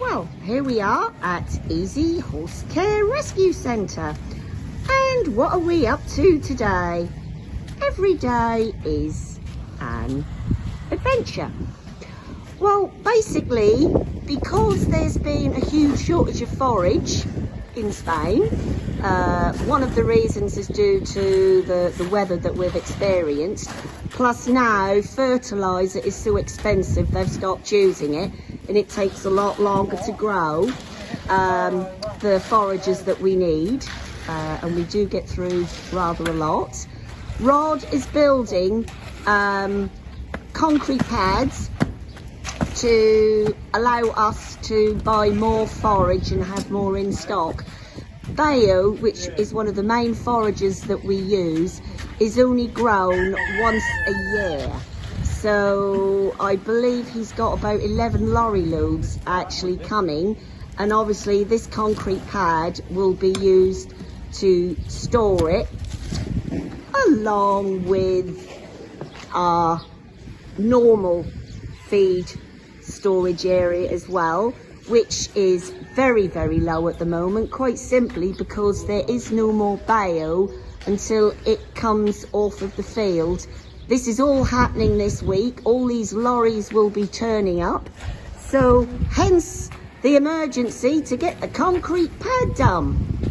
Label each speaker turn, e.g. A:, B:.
A: Well, here we are at Easy Horse Care Rescue Centre. And what are we up to today? Every day is an adventure. Well, basically, because there's been a huge shortage of forage in Spain, uh, one of the reasons is due to the, the weather that we've experienced. Plus now, fertiliser is so expensive, they've stopped using it and it takes a lot longer to grow um, the forages that we need uh, and we do get through rather a lot. Rod is building um, concrete pads to allow us to buy more forage and have more in stock. Bayo, which is one of the main forages that we use, is only grown once a year. So I believe he's got about 11 lorry loads actually coming. And obviously this concrete pad will be used to store it along with our normal feed storage area as well which is very very low at the moment quite simply because there is no more bayo until it comes off of the field this is all happening this week. All these lorries will be turning up. So hence the emergency to get the concrete pad done.